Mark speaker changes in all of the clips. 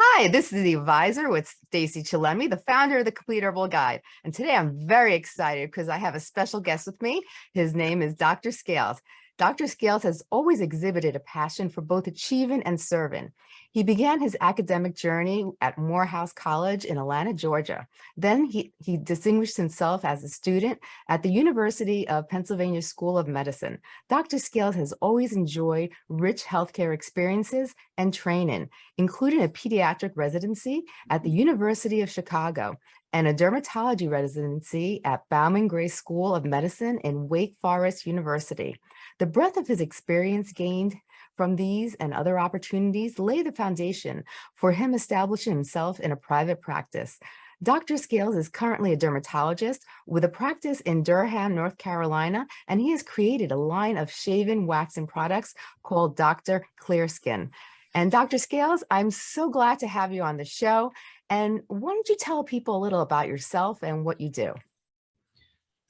Speaker 1: Hi, this is the advisor with Stacey Chillemi, the founder of the Complete Herbal Guide. And today I'm very excited because I have a special guest with me. His name is Dr. Scales. Dr. Scales has always exhibited a passion for both achieving and serving. He began his academic journey at Morehouse College in Atlanta, Georgia. Then he, he distinguished himself as a student at the University of Pennsylvania School of Medicine. Dr. Scales has always enjoyed rich healthcare experiences and training, including a pediatric residency at the University of Chicago and a dermatology residency at Bowman Gray School of Medicine in Wake Forest University. The breadth of his experience gained from these and other opportunities lay the foundation for him establishing himself in a private practice. Dr. Scales is currently a dermatologist with a practice in Durham, North Carolina, and he has created a line of shaven waxing products called Dr. Clear Skin. And Dr. Scales, I'm so glad to have you on the show. And why don't you tell people a little about yourself and what you do?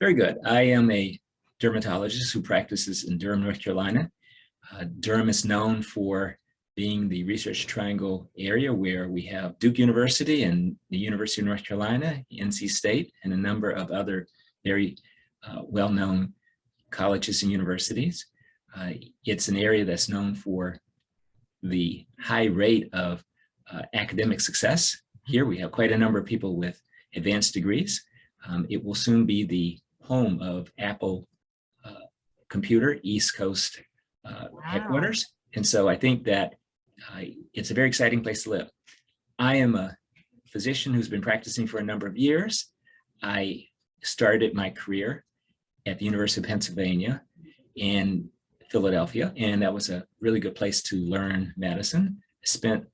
Speaker 2: Very good. I am a dermatologist who practices in Durham, North Carolina. Uh, Durham is known for being the research triangle area where we have Duke University and the University of North Carolina, NC State, and a number of other very uh, well-known colleges and universities. Uh, it's an area that's known for the high rate of uh, academic success. Here we have quite a number of people with advanced degrees. Um, it will soon be the home of Apple Computer East Coast uh, wow. headquarters. And so I think that uh, it's a very exciting place to live. I am a physician who's been practicing for a number of years. I started my career at the University of Pennsylvania in Philadelphia, and that was a really good place to learn medicine. I spent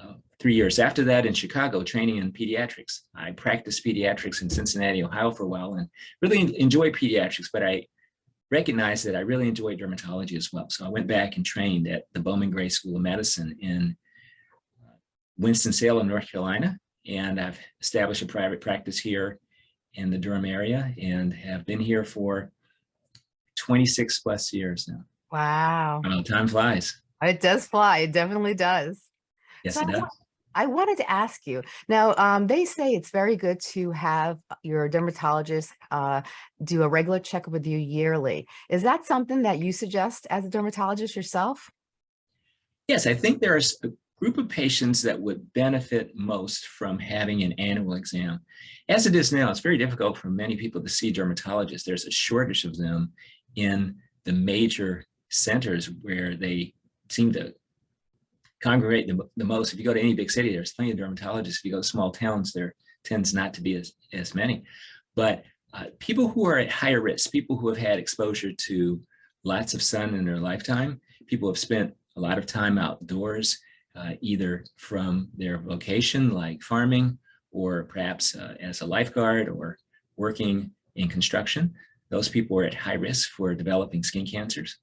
Speaker 2: uh, three years after that in Chicago training in pediatrics. I practiced pediatrics in Cincinnati, Ohio for a while and really enjoy pediatrics, but I recognized that I really enjoyed dermatology as well. So I went back and trained at the Bowman Gray School of Medicine in uh, Winston-Salem, North Carolina. And I've established a private practice here in the Durham area and have been here for 26 plus years now.
Speaker 1: Wow.
Speaker 2: Know, time flies.
Speaker 1: It does fly. It definitely does.
Speaker 2: Yes, so it does.
Speaker 1: I wanted to ask you now, um, they say it's very good to have your dermatologist uh, do a regular checkup with you yearly. Is that something that you suggest as a dermatologist yourself?
Speaker 2: Yes, I think there's a group of patients that would benefit most from having an annual exam. As it is now, it's very difficult for many people to see dermatologists. There's a shortage of them in the major centers where they seem to congregate the, the most. If you go to any big city, there's plenty of dermatologists. If you go to small towns, there tends not to be as, as many. But uh, people who are at higher risk, people who have had exposure to lots of sun in their lifetime, people have spent a lot of time outdoors, uh, either from their vocation like farming or perhaps uh, as a lifeguard or working in construction, those people are at high risk for developing skin cancers.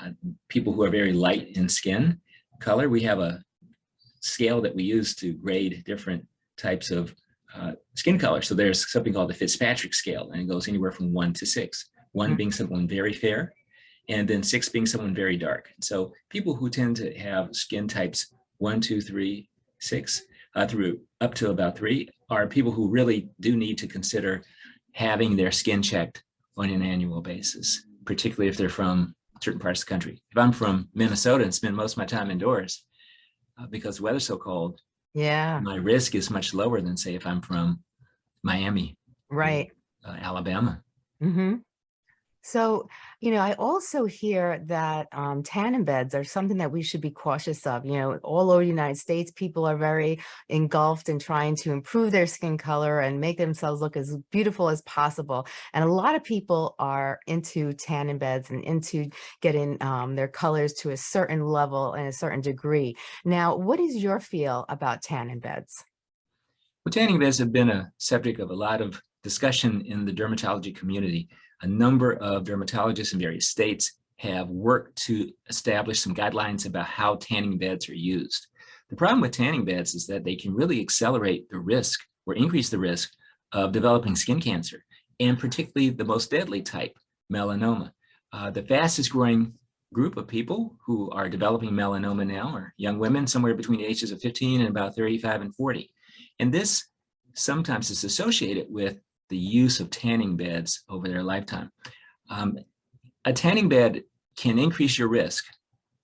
Speaker 2: Uh, people who are very light in skin color, we have a scale that we use to grade different types of uh, skin color. So there's something called the Fitzpatrick scale, and it goes anywhere from one to six. One mm-hmm. being someone very fair, and then six being someone very dark. So people who tend to have skin types one, two, three, six, uh, through up to about three, are people who really do need to consider having their skin checked on an annual basis, particularly if they're from certain parts of the country. If I'm from Minnesota and spend most of my time indoors uh, because the weather's so cold,
Speaker 1: yeah,
Speaker 2: my risk is much lower than say if I'm from Miami,
Speaker 1: right,
Speaker 2: uh, Alabama.
Speaker 1: Mm -hmm. So, you know, I also hear that um, tanning beds are something that we should be cautious of. You know, all over the United States, people are very engulfed in trying to improve their skin color and make themselves look as beautiful as possible. And a lot of people are into tanning beds and into getting um, their colors to a certain level and a certain degree. Now, what is your feel about tanning beds?
Speaker 2: Well, tanning beds have been a subject of a lot of discussion in the dermatology community a number of dermatologists in various states have worked to establish some guidelines about how tanning beds are used. The problem with tanning beds is that they can really accelerate the risk or increase the risk of developing skin cancer, and particularly the most deadly type, melanoma. Uh, the fastest growing group of people who are developing melanoma now, are young women somewhere between the ages of 15 and about 35 and 40. And this sometimes is associated with the use of tanning beds over their lifetime. Um, a tanning bed can increase your risk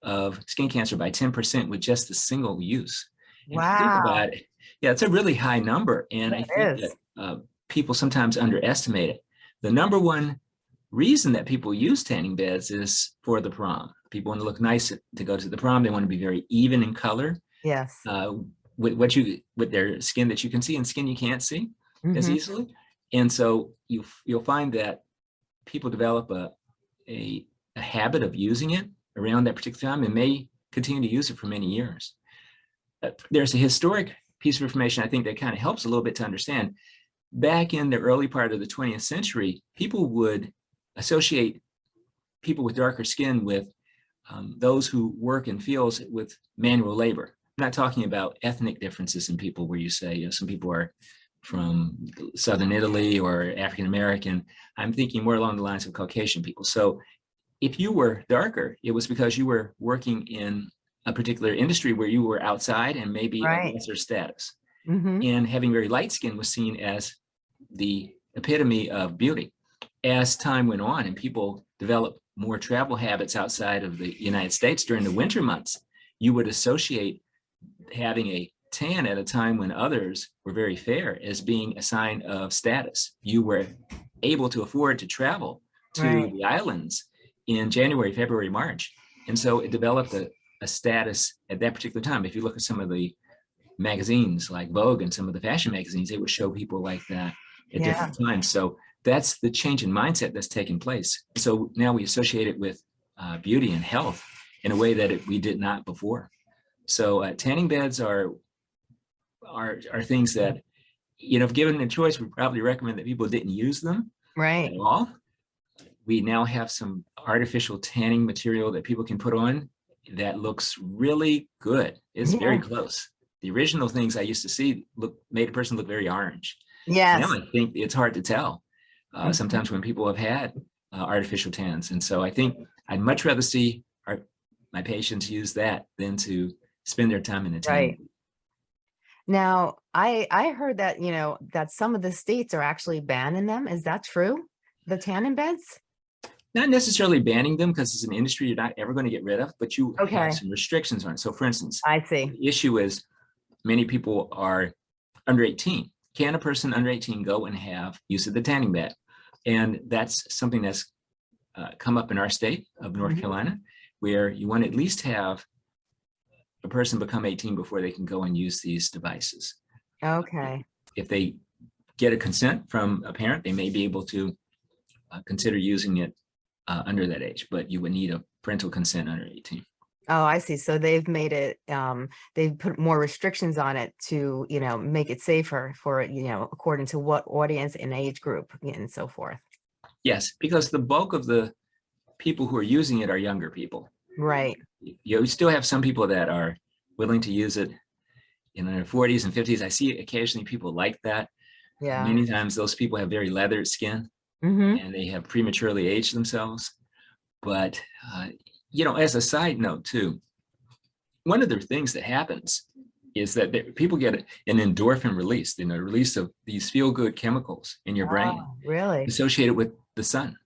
Speaker 2: of skin cancer by 10% with just a single use. And
Speaker 1: Wow.
Speaker 2: it, yeah, it's a really high number. And I think
Speaker 1: is.
Speaker 2: that uh, people sometimes underestimate it. The number one reason that people use tanning beds is for the prom. People want to look nice to go to the prom. They want to be very even in color
Speaker 1: Yes.
Speaker 2: uh, with what you with their skin that you can see and skin you can't see as
Speaker 1: Mhm.
Speaker 2: easily. And so you you'll find that people develop a, a a habit of using it around that particular time and may continue to use it for many years. Uh, There's a historic piece of information I think that kind of helps a little bit to understand. Back in the early part of the 20th century, people would associate people with darker skin with um, those who work in fields with manual labor. I'm not talking about ethnic differences in people where you say you know, some people are from Southern Italy or African American. I'm thinking more along the lines of Caucasian people. So if you were darker, it was because you were working in a particular industry where you were outside and maybe
Speaker 1: Right.
Speaker 2: lesser status.
Speaker 1: Mhm.
Speaker 2: And having very light skin was seen as the epitome of beauty. As time went on and people developed more travel habits outside of the United States during the winter months, you would associate having a tan at a time when others were very fair as being a sign of status. You were able to afford to travel to
Speaker 1: Right.
Speaker 2: the islands in January, February, March. And so it developed a, a status at that particular time. If you look at some of the magazines like Vogue and some of the fashion magazines, they would show people like that at
Speaker 1: Yeah.
Speaker 2: different times. So that's the change in mindset that's taken place. So now we associate it with uh, beauty and health in a way that it, we did not before. So uh, tanning beds are, are, are things that, you know, if given a choice, we probably recommend that people didn't use them
Speaker 1: Right.
Speaker 2: at all. We now have some artificial tanning material that people can put on that looks really good. It's very close. The original things I used to see look made a person look very orange.
Speaker 1: Yes.
Speaker 2: Now I think it's hard to tell. Uh,
Speaker 1: Mhm.
Speaker 2: sometimes when people have had uh, artificial tans, and so I think I'd much rather see our, my patients use that than to spend their time in a tanning.
Speaker 1: Right. Now, I I heard that, you know, that some of the states are actually banning them. Is that true? The tanning beds?
Speaker 2: not necessarily banning them because it's an industry you're not ever going to get rid of, but you
Speaker 1: Okay.
Speaker 2: have some restrictions on it. So for instance,
Speaker 1: I see.
Speaker 2: the issue is many people are under 18. Can a person under 18 go and have use of the tanning bed? And that's something that's uh, come up in our state of North
Speaker 1: Mhm.
Speaker 2: Carolina, where you want to at least have a person become 18 before they can go and use these devices.
Speaker 1: Okay.
Speaker 2: If they get a consent from a parent, they may be able to uh, consider using it uh, under that age, but you would need a parental consent under 18.
Speaker 1: Oh, I see. So they've made it, um, they've put more restrictions on it to, you know, make it safer for, you know, according to what audience and age group and so forth.
Speaker 2: Yes, because the bulk of the people who are using it are younger people.
Speaker 1: Right.
Speaker 2: You still have some people that are willing to use it in their 40s and 50s. I see occasionally people like that.
Speaker 1: Yeah.
Speaker 2: Many times those people have very leathered skin
Speaker 1: hmm
Speaker 2: and they have prematurely aged themselves. But, uh, you know, as a side note too, one of the things that happens is that there- people get an endorphin release, you know, release of these feel-good chemicals in your brain
Speaker 1: Oh, really?
Speaker 2: associated with the sun.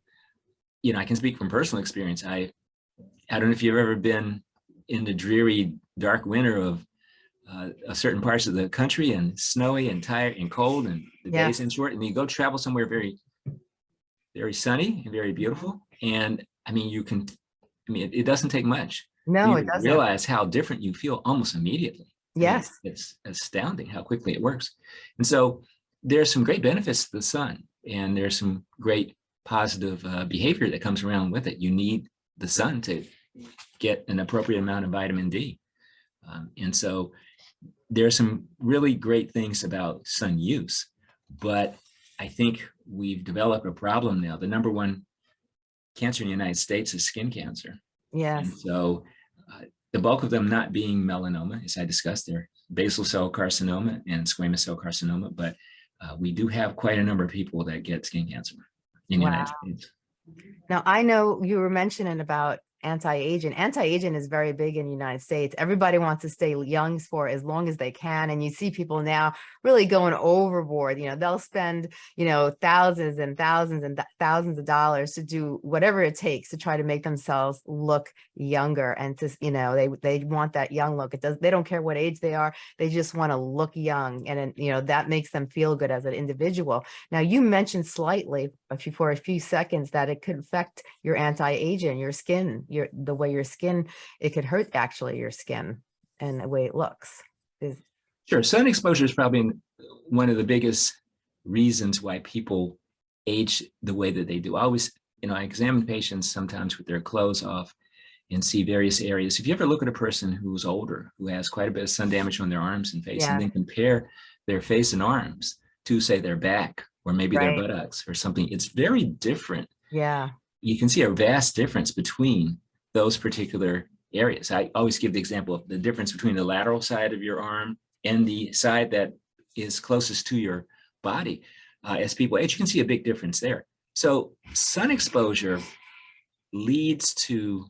Speaker 2: You know, I can speak from personal experience. I, I don't know if you've ever been in the dreary, dark winter of uh, a certain parts of the country and snowy and tired and cold and the days
Speaker 1: Yes.
Speaker 2: in short, and you go travel somewhere very, very sunny and very beautiful. And I mean, you can, I mean, it, it doesn't take much.
Speaker 1: No, it doesn't.
Speaker 2: Realize how different you feel almost immediately. I mean,
Speaker 1: Yes.
Speaker 2: It's it's astounding how quickly it works. And so there's some great benefits to the sun and there's some great positive uh, behavior that comes around with it. You need the sun to get an appropriate amount of vitamin D. Um, and so there are some really great things about sun use, but I think we've developed a problem now. The number one cancer in the United States is skin cancer.
Speaker 1: Yes.
Speaker 2: And so uh, the bulk of them not being melanoma, as I discussed, they're basal cell carcinoma and squamous cell carcinoma, but uh, we do have quite a number of people that get skin cancer in the United States.
Speaker 1: Now, I know you were mentioning about anti-aging. Anti-aging is very big in the United States. Everybody wants to stay young for as long as they can. And you see people now really going overboard. You know, they'll spend, you know, thousands and thousands and th- thousands of dollars to do whatever it takes to try to make themselves look younger and to, you know, they they want that young look. It does they don't care what age they are. They just want to look young. And, you know, that makes them feel good as an individual. Now, you mentioned slightly a few, for a few seconds that it could affect your anti-aging, your skin, your the way your skin, it could hurt actually your skin and the way it looks. Is
Speaker 2: Sure, sun exposure is probably one of the biggest reasons why people age the way that they do. I always, you know, I examine patients sometimes with their clothes off and see various areas. If you ever look at a person who's older, who has quite a bit of sun damage on their arms and face,
Speaker 1: Yeah.
Speaker 2: and then compare their face and arms to say their back or maybe
Speaker 1: Right.
Speaker 2: their buttocks or something, it's very different.
Speaker 1: yeah,
Speaker 2: You can see a vast difference between those particular areas. I always give the example of the difference between the lateral side of your arm and the side that is closest to your body. Uh, as people age, you can see a big difference there. So sun exposure leads to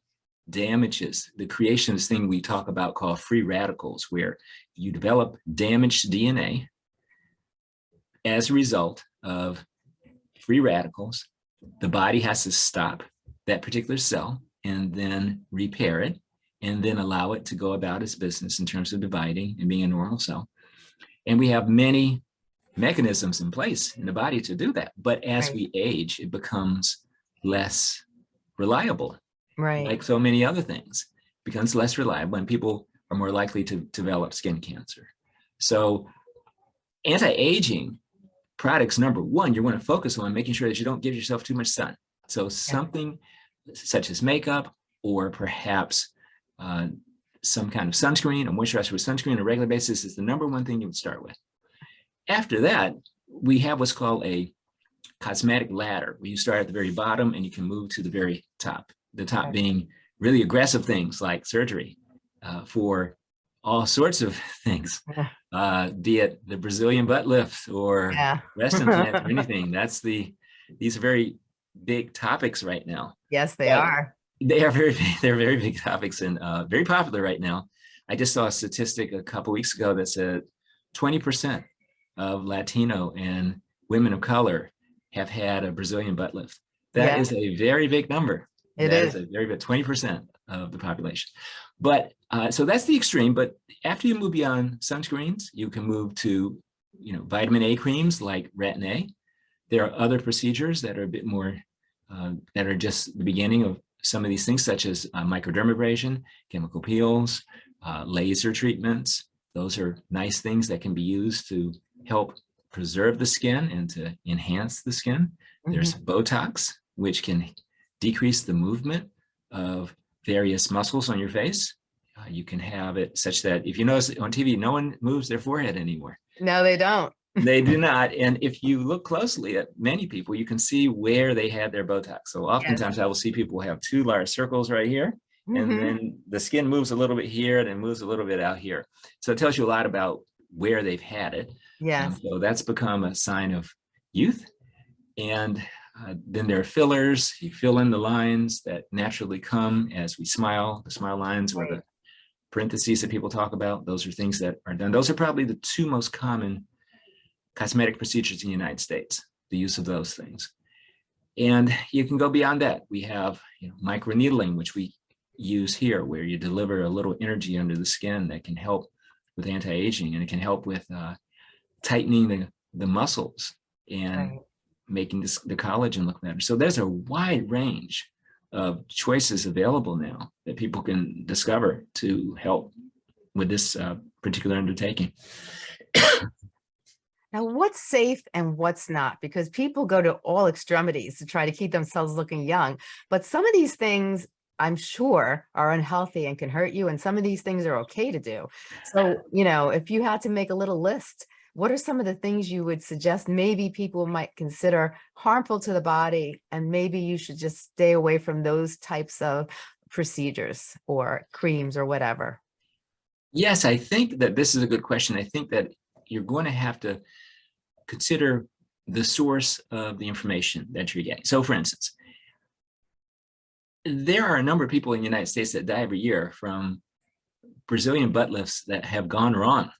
Speaker 2: damages, the creation of this thing we talk about called free radicals, where you develop damaged DNA as a result of free radicals. The body has to stop that particular cell and then repair it and then allow it to go about its business in terms of dividing and being a normal cell. And we have many mechanisms in place in the body to do that. But as
Speaker 1: Right.
Speaker 2: we age, it becomes less reliable,
Speaker 1: right.
Speaker 2: like so many other things, becomes less reliable and people are more likely to develop skin cancer. So anti-aging products, number one, you want to focus on making sure that you don't give yourself too much sun. So something such as makeup or perhaps uh, some kind of sunscreen, a moisturizer with sunscreen on a regular basis is the number one thing you would start with. After that, we have what's called a cosmetic ladder, where you start at the very bottom and you can move to the very top. The top being really aggressive things like surgery uh, for all sorts of things, uh, be it the Brazilian butt lift or
Speaker 1: Yeah,
Speaker 2: breast implant or anything. That's the, these are very big topics right now.
Speaker 1: yes, they
Speaker 2: Yeah.
Speaker 1: are.
Speaker 2: They are very, they're very big topics and uh, very popular right now. I just saw a statistic a couple weeks ago that said 20% of Latino and women of color have had a Brazilian butt lift. That
Speaker 1: Yeah.
Speaker 2: is a very big number.
Speaker 1: It
Speaker 2: That
Speaker 1: is.
Speaker 2: a very big 20% of the population. But uh, so that's the extreme. But after you move beyond sunscreens, you can move to you know vitamin A creams like retin A. There are other procedures that are a bit more uh, that are just the beginning of some of these things, such as uh, microdermabrasion, chemical peels, uh, laser treatments. Those are nice things that can be used to help preserve the skin and to enhance the skin. There's Botox, which can decrease the movement of various muscles on your face. Uh, you can have it such that if you notice on TV, no one moves their forehead anymore.
Speaker 1: No, they don't.
Speaker 2: They do not. And if you look closely at many people, you can see where they had their Botox. So oftentimes I will see people have two large circles right here, and
Speaker 1: Mhm.
Speaker 2: then the skin moves a little bit here and then moves a little bit out here. So it tells you a lot about where they've had it. Yeah. So that's become a sign of youth. And uh, then there are fillers. You fill in the lines that naturally come as we smile, the smile lines or the parentheses that people talk about. Those are things that are done. Those are probably the two most common cosmetic procedures in the United States, the use of those things. And you can go beyond that. We have you know, microneedling, which we use here, where you deliver a little energy under the skin that can help with anti-aging and it can help with uh, tightening the, the muscles and
Speaker 1: Right.
Speaker 2: making this, the collagen look better. So there's a wide range of choices available now that people can discover to help with this uh, particular undertaking.
Speaker 1: Now, what's safe and what's not? Because people go to all extremities to try to keep themselves looking young. But some of these things, I'm sure, are unhealthy and can hurt you. And some of these things are okay to do. So, you know, if you had to make a little list, what are some of the things you would suggest maybe people might consider harmful to the body? And maybe you should just stay away from those types of procedures or creams or whatever.
Speaker 2: Yes, I think that this is a good question. I think that you're going to have to consider the source of the information that you're getting. So for instance, there are a number of people in the United States that die every year from Brazilian butt lifts that have gone wrong.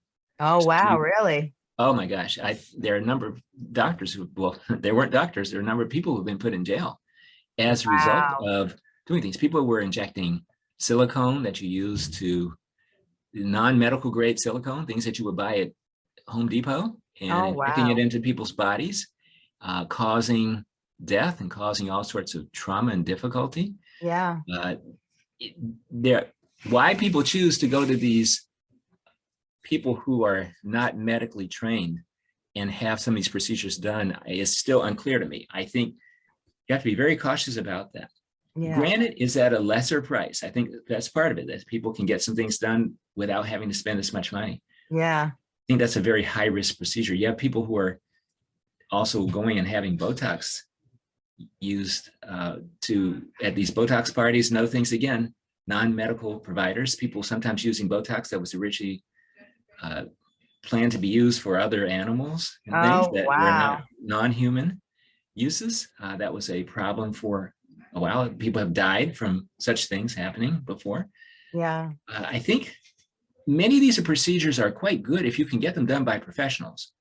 Speaker 1: Oh, wow,
Speaker 2: you-
Speaker 1: really?
Speaker 2: Oh my gosh, I, there are a number of doctors who, well, they weren't doctors, there are a number of people who've been put in jail as a
Speaker 1: Wow.
Speaker 2: result of doing things. People were injecting silicone that you use to non-medical grade silicone, things that you would buy at Home Depot and
Speaker 1: Oh,
Speaker 2: injecting it into people's bodies, uh, causing death and causing all sorts of trauma and difficulty.
Speaker 1: Yeah,
Speaker 2: Uh, it- there, why people choose to go to these people who are not medically trained and have some of these procedures done is still unclear to me. I think you have to be very cautious about that.
Speaker 1: yeah,
Speaker 2: Granted, is at a lesser price. I think that's part of it, that people can get some things done without having to spend as much money.
Speaker 1: yeah,
Speaker 2: think that's a very high risk procedure. You have people who are also going and having Botox used uh, to at these Botox parties and other things. Again, non-medical providers, people sometimes using Botox that was originally uh, planned to be used for other animals and things
Speaker 1: Oh,
Speaker 2: that were
Speaker 1: wow.
Speaker 2: not non-human uses. Uh, that was a problem for a while. People have died from such things happening before
Speaker 1: yeah,
Speaker 2: uh, I think many of these procedures are quite good if you can get them done by professionals.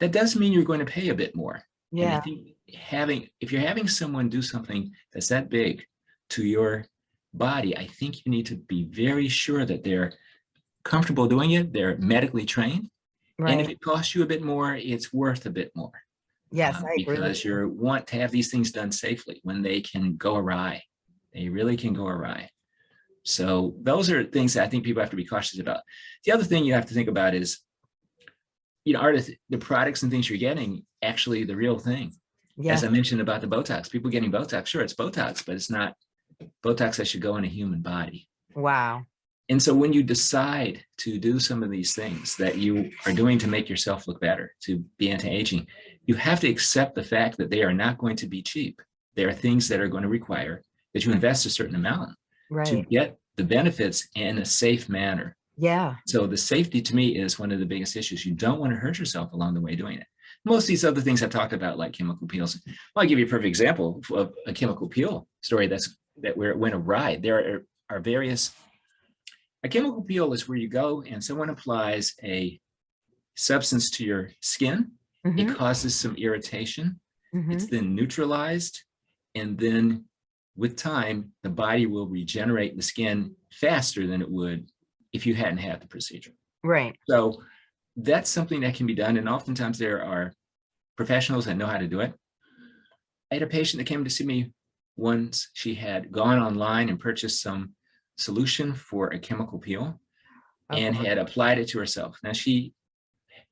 Speaker 2: That does mean you're going to pay a bit more.
Speaker 1: Yeah,
Speaker 2: think having, if you're having someone do something that's that big to your body, I think you need to be very sure that they're comfortable doing it, they're medically trained. right. And if it costs you a bit more, it's worth a bit more.
Speaker 1: Yes,
Speaker 2: um,
Speaker 1: I agree.
Speaker 2: Because
Speaker 1: you
Speaker 2: want to have these things done safely when they can go awry. They really can go awry. So those are things that I think people have to be cautious about. The other thing you have to think about is, you know, are the, the products and things you're getting actually the real thing?
Speaker 1: Yes,
Speaker 2: As I mentioned about the Botox, people getting Botox, sure, it's Botox, but it's not Botox that should go in a human body.
Speaker 1: wow,
Speaker 2: And so when you decide to do some of these things that you are doing to make yourself look better, to be anti-aging, you have to accept the fact that they are not going to be cheap. There are things that are going to require that you invest a certain amount
Speaker 1: right.
Speaker 2: to get the benefits in a safe manner.
Speaker 1: yeah,
Speaker 2: So the safety to me is one of the biggest issues. You don't want to hurt yourself along the way doing it. Most of these other things I've talked about, like chemical peels. Well, I'll give you a perfect example of a chemical peel story that's that where it went awry. There are, are various. A chemical peel is where you go and someone applies a substance to your skin.
Speaker 1: mhm,
Speaker 2: It causes some irritation.
Speaker 1: mhm,
Speaker 2: It's then neutralized. And then with time, the body will regenerate the skin faster than it would if you hadn't had the procedure.
Speaker 1: right,
Speaker 2: So that's something that can be done. And oftentimes there are professionals that know how to do it. I had a patient that came to see me once. She had gone online and purchased some solution for a chemical peel and
Speaker 1: uh-huh.
Speaker 2: had applied it to herself. Now she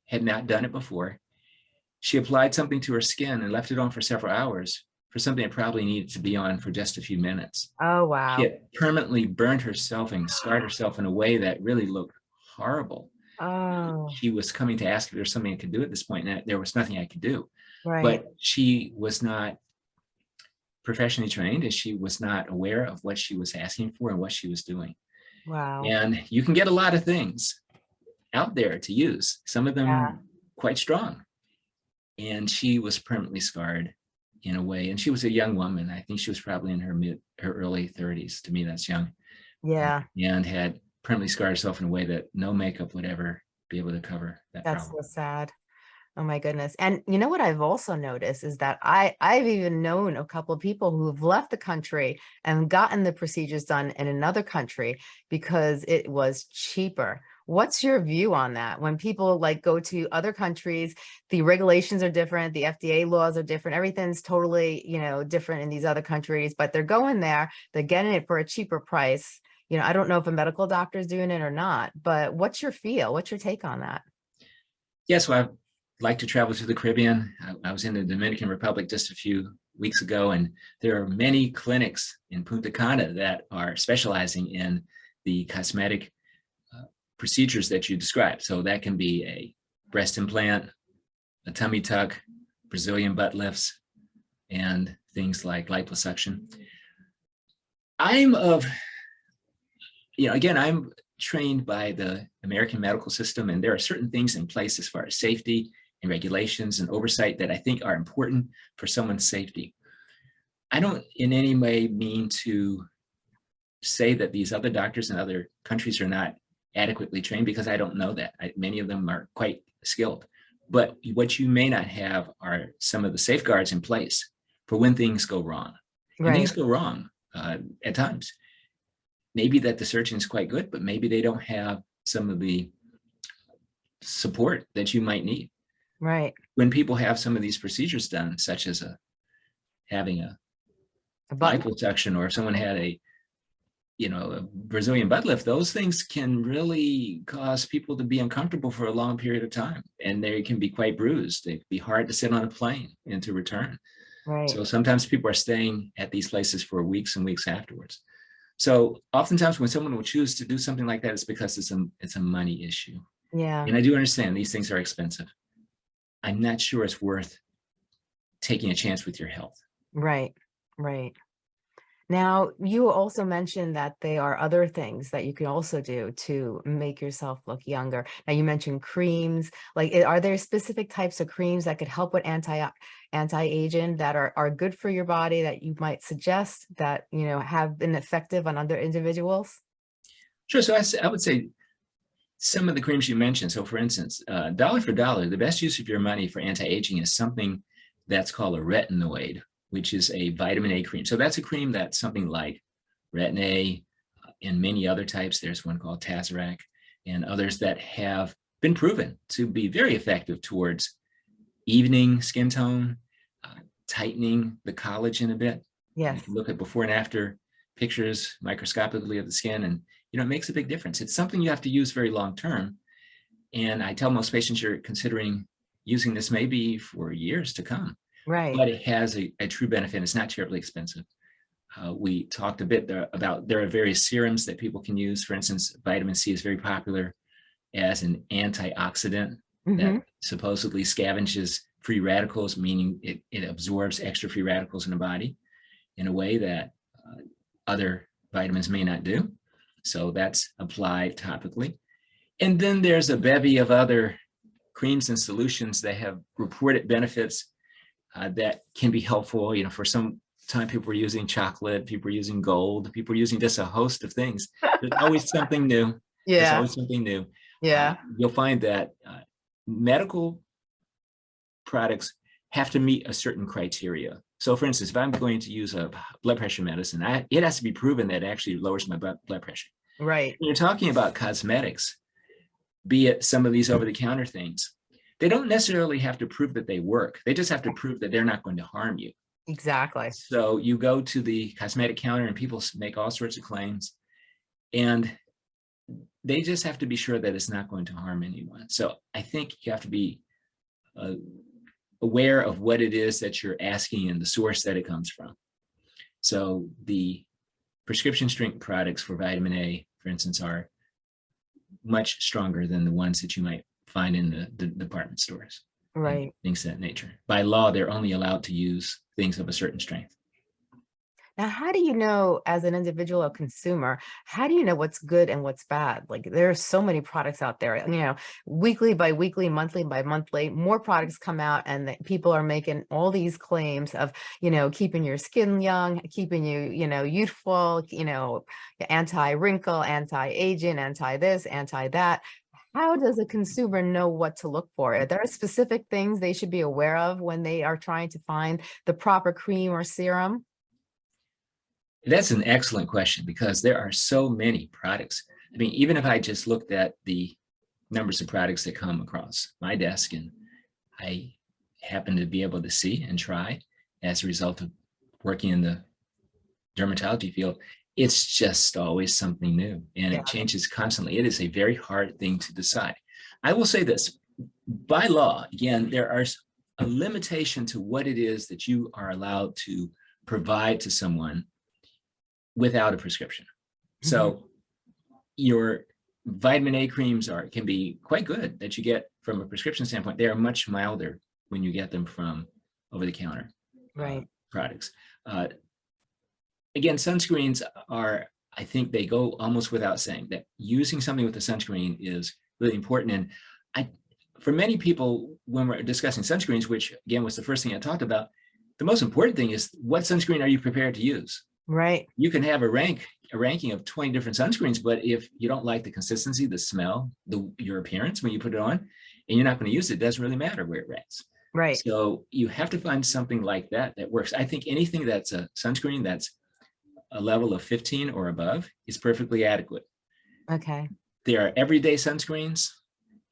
Speaker 2: had not done it before. She applied something to her skin and left it on for several hours for something that probably needed to be on for just a few minutes.
Speaker 1: oh, wow,
Speaker 2: She had permanently burned herself and scarred herself in a way that really looked horrible.
Speaker 1: oh,
Speaker 2: She was coming to ask if there's something I could do at this point, and there was nothing I could do.
Speaker 1: right,
Speaker 2: But she was not professionally trained, and she was not aware of what she was asking for and what she was doing.
Speaker 1: wow,
Speaker 2: And you can get a lot of things out there to use, some of them
Speaker 1: Yeah.
Speaker 2: quite strong. And she was permanently scarred in a way. And she was a young woman. I think she was probably in her mid, her early 30s. To me, that's young.
Speaker 1: yeah,
Speaker 2: And had permanently scarred herself in a way that no makeup would ever be able to cover that
Speaker 1: that's
Speaker 2: problem.
Speaker 1: so sad. Oh my goodness. And you know what I've also noticed is that I I've even known a couple of people who have left the country and gotten the procedures done in another country because it was cheaper. What's your view on that? When people like go to other countries, the regulations are different, the FDA laws are different, everything's totally, you know, different in these other countries, but they're going there, they're getting it for a cheaper price. You know, I don't know if a medical doctor is doing it or not, but what's your feel? What's your take on that?
Speaker 2: Yes, well, I'd like to travel to the Caribbean. I, I was in the Dominican Republic just a few weeks ago, and there are many clinics in Punta Cana that are specializing in the cosmetic procedures that you described. So that can be a breast implant, a tummy tuck, Brazilian butt lifts, and things like liposuction. I'm of, you know, again, I'm trained by the American medical system, and there are certain things in place as far as safety and regulations and oversight that I think are important for someone's safety. I don't in any way mean to say that these other doctors in other countries are not adequately trained because I don't know that. I, many of them are quite skilled. But what you may not have are some of the safeguards in place for when things go wrong.
Speaker 1: Right.
Speaker 2: things go wrong uh, at times. Maybe that the surgeon is quite good, but maybe they don't have some of the support that you might need.
Speaker 1: Right.
Speaker 2: When people have some of these procedures done, such as a having a
Speaker 1: A
Speaker 2: liposuction or if someone had a you know brazilian butt lift those things can really cause people to be uncomfortable for a long period of time and they can be quite bruised It can be hard to sit on a plane and to return
Speaker 1: Right.
Speaker 2: so sometimes people are staying at these places for weeks and weeks afterwards so oftentimes when someone will choose to do something like that it's because it's a it's a money issue
Speaker 1: Yeah.
Speaker 2: and i do understand these things are expensive i'm not sure it's worth taking a chance with your health
Speaker 1: Right. Right. Now, you also mentioned that there are other things that you can also do to make yourself look younger. Now, you mentioned creams. Like, are there specific types of creams that could help with anti anti-aging that are are good for your body that you might suggest that you know have been effective on other individuals?
Speaker 2: Sure. So I, I would say some of the creams you mentioned. So for instance, uh, dollar for dollar, the best use of your money for anti-aging is something that's called a retinoid, which is a vitamin A cream. So that's a cream that's something like Retin A uh, and many other types. There's one called Tazorac and others that have been proven to be very effective towards evening skin tone, uh, tightening the collagen a bit. You
Speaker 1: Yes.
Speaker 2: can look at before and after pictures microscopically of the skin and you know it makes a big difference it's something you have to use very long term and i tell most patients you're considering using this maybe for years to come
Speaker 1: Right.
Speaker 2: but it has a, a true benefit it's not terribly expensive uh, we talked a bit there about there are various serums that people can use for instance vitamin c is very popular as an antioxidant
Speaker 1: Mhm.
Speaker 2: that supposedly scavenges free radicals, meaning it, it absorbs extra free radicals in the body in a way that uh, other vitamins may not do. So that's applied topically. And then there's a bevy of other creams and solutions that have reported benefits uh, that can be helpful. You know, for some time people were using chocolate, people were using gold, people were using just a host of things. There's always something new.
Speaker 1: Yeah.
Speaker 2: There's always something new.
Speaker 1: Yeah.
Speaker 2: Uh, you'll find that uh, medical products have to meet a certain criteria. So for instance, if I'm going to use a blood pressure medicine, I, it has to be proven that it actually lowers my blood, blood pressure.
Speaker 1: Right.
Speaker 2: When you're talking about cosmetics, be it some of these over-the-counter things, they don't necessarily have to prove that they work. They just have to prove that they're not going to harm you.
Speaker 1: Exactly.
Speaker 2: So you go to the cosmetic counter and people make all sorts of claims and they just have to be sure that it's not going to harm anyone. So I think you have to be uh, aware of what it is that you're asking and the source that it comes from. So the prescription strength products for vitamin A, for instance, are much stronger than the ones that you might find in the, the department stores
Speaker 1: Right.
Speaker 2: things of that nature. By law, they're only allowed to use things of a certain strength.
Speaker 1: Now, how do you know as an individual or consumer, how do you know what's good and what's bad? Like there are so many products out there, you know, weekly by weekly, monthly by monthly, more products come out and that people are making all these claims of, you know, keeping your skin young, keeping you, you know, youthful, you know, anti-wrinkle, anti-aging, anti-this, anti-that. How does a consumer know what to look for? Are there specific things they should be aware of when they are trying to find the proper cream or serum?
Speaker 2: That's an excellent question because there are so many products. I mean, even if I just looked at the numbers of products that come across my desk and I happen to be able to see and try as a result of working in the dermatology field, it's just always something new and
Speaker 1: Yeah.
Speaker 2: it changes constantly. It is a very hard thing to decide. I will say this, by law, again, there are a limitation to what it is that you are allowed to provide to someone without a prescription. So your vitamin A creams are can be quite good that you get from a prescription standpoint. They are much milder when you get them from over the counter uh,
Speaker 1: Right.
Speaker 2: products. Uh, again, sunscreens are, I think they go almost without saying that using something with a sunscreen is really important. And I, for many people, when we're discussing sunscreens, which again was the first thing I talked about, the most important thing is what sunscreen are you prepared to use?
Speaker 1: Right.
Speaker 2: you can have a rank a ranking of 20 different sunscreens, but if you don't like the consistency, the smell, the your appearance when you put it on, and you're not going to use it, it doesn't really matter where it ranks.
Speaker 1: Right.
Speaker 2: So you have to find something like that that works. I think anything that's a sunscreen that's a level of 15 or above is perfectly adequate.
Speaker 1: Okay.
Speaker 2: There are everyday sunscreens,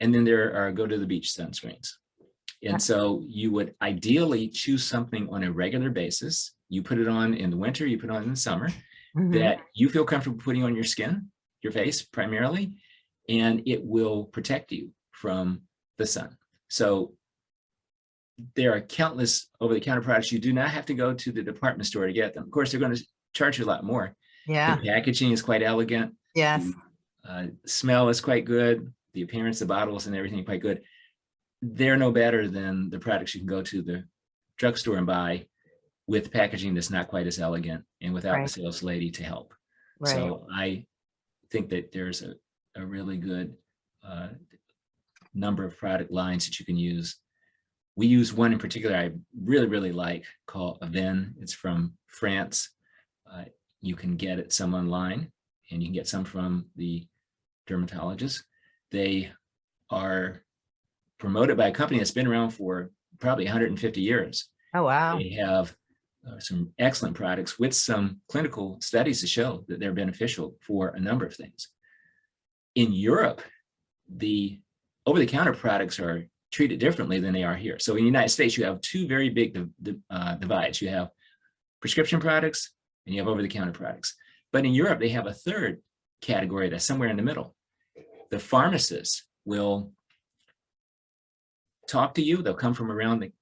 Speaker 2: and then there are go to the beach sunscreens. And so you would ideally choose something on a regular basis. You put it on in the winter, you put it on in the summer,
Speaker 1: Mhm.
Speaker 2: that you feel comfortable putting on your skin, your face primarily, and it will protect you from the sun. So there are countless over-the-counter products. You do not have to go to the department store to get them. Of course, they're going to charge you a lot more.
Speaker 1: Yeah.
Speaker 2: The packaging is quite elegant.
Speaker 1: Yes.
Speaker 2: the, Uh, smell is quite good. The appearance, the bottles and everything quite good. They're no better than the products you can go to the drugstore and buy with packaging that's not quite as elegant and without
Speaker 1: Right.
Speaker 2: the sales lady to help.
Speaker 1: Right.
Speaker 2: So I think that there's a, a really good uh, number of product lines that you can use. We use one in particular I really, really like called Avène. It's from France. Uh, you can get it some online and you can get some from the dermatologist. They are promoted by a company that's been around for probably 150 years.
Speaker 1: Oh, wow.
Speaker 2: They have uh, some excellent products with some clinical studies to show that they're beneficial for a number of things. In Europe, the over-the-counter products are treated differently than they are here. So in the United States, you have two very big uh, divides. You have prescription products and you have over-the-counter products. But in Europe, they have a third category that's somewhere in the middle. The pharmacists will talk to you. They'll come from around the,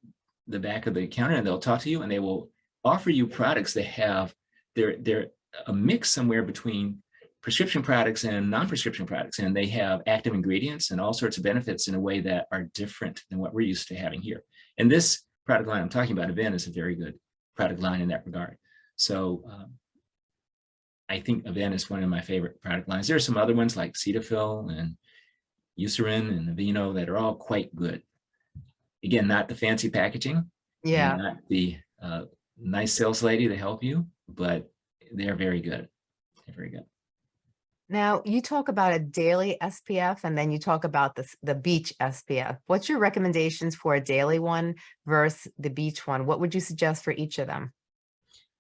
Speaker 2: the back of the counter and they'll talk to you and they will offer you products that have, they're, they're a mix somewhere between prescription products and non-prescription products. And they have active ingredients and all sorts of benefits in a way that are different than what we're used to having here. And this product line I'm talking about, Avène, is a very good product line in that regard. So um, I think Avène is one of my favorite product lines. There are some other ones like Cetaphil and Eucerin and Aveeno that are all quite good. Again, not the fancy packaging,
Speaker 1: Yeah.
Speaker 2: not the uh, nice sales lady to help you, but they're very good. They're very good.
Speaker 1: Now, you talk about a daily SPF and then you talk about the, the beach SPF. What's your recommendations for a daily one versus the beach one? What would you suggest for each of them?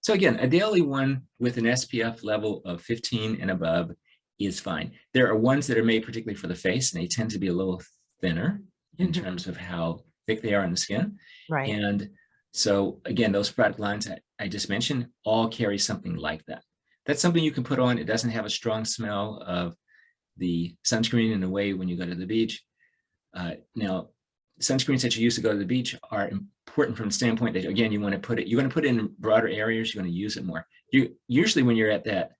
Speaker 2: So again, a daily one with an SPF level of 15 and above is fine. There are ones that are made particularly for the face and they tend to be a little thinner in
Speaker 1: Mhm.
Speaker 2: terms of how thick they are on the skin.
Speaker 1: Right.
Speaker 2: And so again, those product lines that I just mentioned all carry something like that. That's something you can put on. It doesn't have a strong smell of the sunscreen in a way when you go to the beach. Uh, now, sunscreens that you use to go to the beach are important from the standpoint that again, you want to put it, you're going to put it in broader areas, you're going to use it more. You usually when you're at that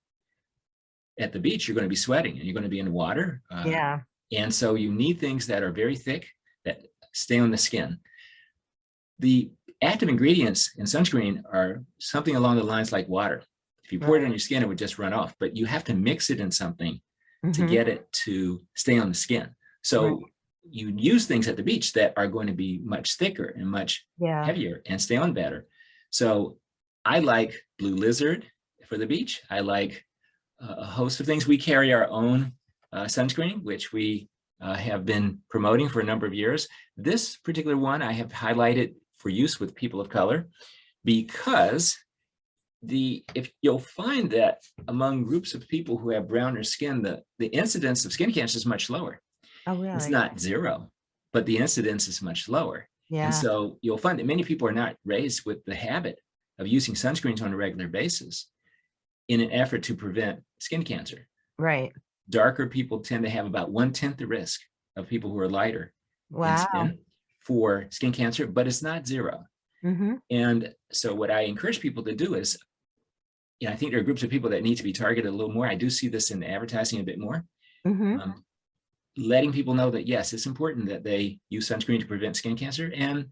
Speaker 2: at the beach, you're going to be sweating and you're going to be in water. uh,
Speaker 1: Yeah.
Speaker 2: and so you need things that are very thick that stay on the skin. The active ingredients in sunscreen are something along the lines like water. If you pour it on your skin, it would just run off, but you have to mix it in something to
Speaker 1: Mhm.
Speaker 2: get it to stay on the skin. So you use things at the beach that are going to be much thicker and much
Speaker 1: Yeah.
Speaker 2: heavier and stay on better. So I like Blue Lizard for the beach. I like uh, a host of things. We carry our own uh, sunscreen, which we uh, have been promoting for a number of years. This particular one I have highlighted for use with people of color because the if you'll find that among groups of people who have browner skin, the, the incidence of skin cancer is much lower.
Speaker 1: Oh, really?
Speaker 2: It's not zero, but the incidence is much lower.
Speaker 1: Yeah.
Speaker 2: And so you'll find that many people are not raised with the habit of using sunscreens on a regular basis in an effort to prevent skin cancer.
Speaker 1: Right.
Speaker 2: Darker people tend to have about one tenth the risk of people who are lighter
Speaker 1: Wow.
Speaker 2: skin for skin cancer, but it's not zero.
Speaker 1: mm -hmm.
Speaker 2: And so what I encourage people to do is, yeah, I think there are groups of people that need to be targeted a little more. I do see this in advertising a bit more.
Speaker 1: Mm -hmm.
Speaker 2: um, letting people know that yes, it's important that they use sunscreen to prevent skin cancer and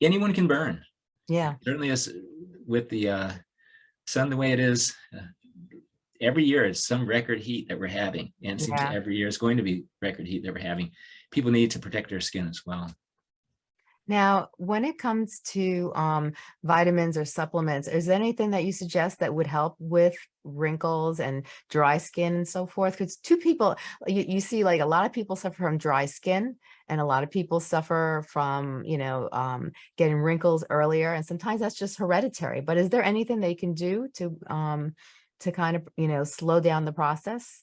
Speaker 2: anyone can burn.
Speaker 1: Yeah.
Speaker 2: Certainly as with the uh, sun the way it is, uh, every year it's some record heat that we're having and
Speaker 1: Yeah.
Speaker 2: every year is going to be record heat that we're having. People need to protect their skin as well.
Speaker 1: Now, when it comes to um, vitamins or supplements, is there anything that you suggest that would help with wrinkles and dry skin and so forth? Because two people, you, you see like a lot of people suffer from dry skin and a lot of people suffer from, you know, um, getting wrinkles earlier. And sometimes that's just hereditary. But is there anything they can do to um, to kind of, you know, slow down the process?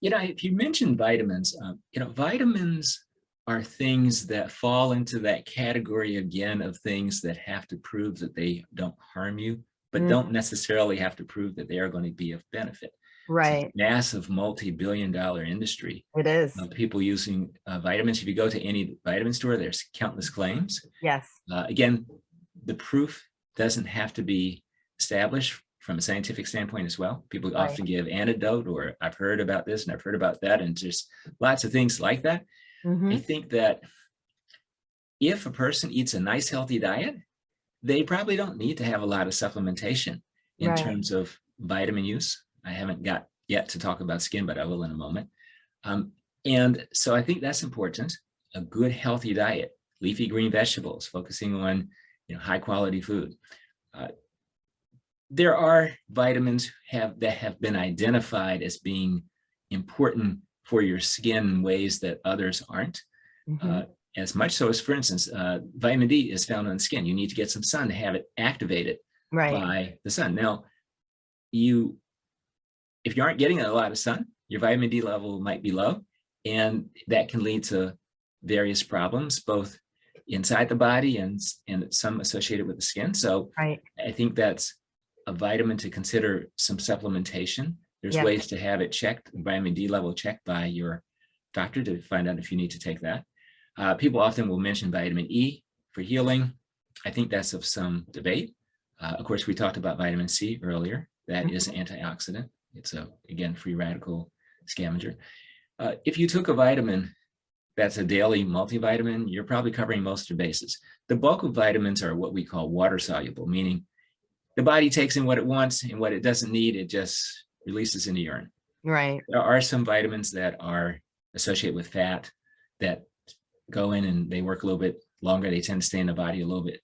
Speaker 2: You know, if you mentioned vitamins, um, you know, vitamins are things that fall into that category again of things that have to prove that they don't harm you, but
Speaker 1: Mm.
Speaker 2: don't necessarily have to prove that they are going to be of benefit.
Speaker 1: Right,
Speaker 2: Massive multi-billion dollar industry
Speaker 1: it is.
Speaker 2: of people using uh, vitamins. If you go to any vitamin store, there's countless claims.
Speaker 1: Yes,
Speaker 2: Uh, again, the proof doesn't have to be established from a scientific standpoint as well. People
Speaker 1: Right.
Speaker 2: often give anecdote or I've heard about this and I've heard about that and just lots of things like that. I
Speaker 1: Mhm.
Speaker 2: think that if a person eats a nice healthy diet, they probably don't need to have a lot of supplementation in
Speaker 1: Right.
Speaker 2: terms of vitamin use. I haven't got yet to talk about skin, but I will in a moment. Um, and so I think that's important. A good healthy diet, leafy green vegetables, focusing on you know high quality food. Uh, there are vitamins have that have been identified as being important for your skin in ways that others aren't.
Speaker 1: Mhm.
Speaker 2: Uh, as much so as, for instance, uh, vitamin D is found on the skin. You need to get some sun to have it activated
Speaker 1: Right,
Speaker 2: by the sun. Now, you, if you aren't getting a lot of sun, your vitamin D level might be low, and that can lead to various problems, both inside the body and, and some associated with the skin. So
Speaker 1: right.
Speaker 2: I think that's a vitamin to consider some supplementation. There's
Speaker 1: Yeah.
Speaker 2: ways to have it checked, vitamin D level checked by your doctor to find out if you need to take that. Uh, people often will mention vitamin E for healing. I think that's of some debate. Uh, of course, we talked about vitamin C earlier. That is antioxidant. It's a, again, free radical scavenger. Uh, if you took a vitamin that's a daily multivitamin, you're probably covering most of your bases. The bulk of vitamins are what we call water soluble, meaning the body takes in what it wants and what it doesn't need, it just releases in the urine.
Speaker 1: Right,
Speaker 2: There are some vitamins that are associated with fat that go in and they work a little bit longer. They tend to stay in the body a little bit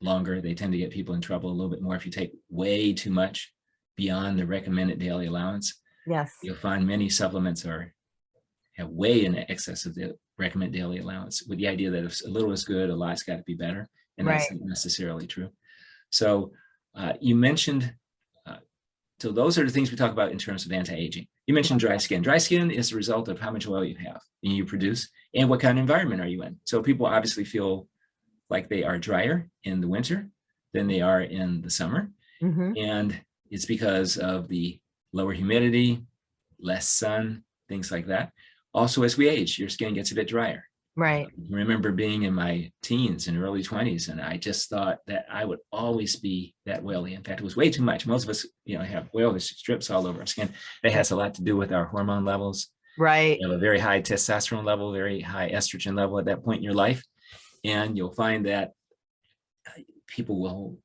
Speaker 2: longer. They tend to get people in trouble a little bit more if you take way too much beyond the recommended daily allowance.
Speaker 1: yes,
Speaker 2: You'll find many supplements are have way in excess of the recommended daily allowance with the idea that if a little is good, a lot's got to be better. And that's
Speaker 1: Right.
Speaker 2: not necessarily true. So uh, you mentioned, so those are the things we talk about in terms of anti-aging. You mentioned dry skin. Dry skin is the result of how much oil you have and you produce and what kind of environment are you in. So people obviously feel like they are drier in the winter than they are in the summer.
Speaker 1: hmm
Speaker 2: And it's because of the lower humidity, less sun, things like that. Also, as we age, your skin gets a bit drier.
Speaker 1: Right,
Speaker 2: I remember being in my teens and early 20s, and I just thought that I would always be that oily. In fact, it was way too much. Most of us, you know, have oily strips all over our skin. That has a lot to do with our hormone levels.
Speaker 1: right,
Speaker 2: You have a very high testosterone level, very high estrogen level at that point in your life. And you'll find that uh, people will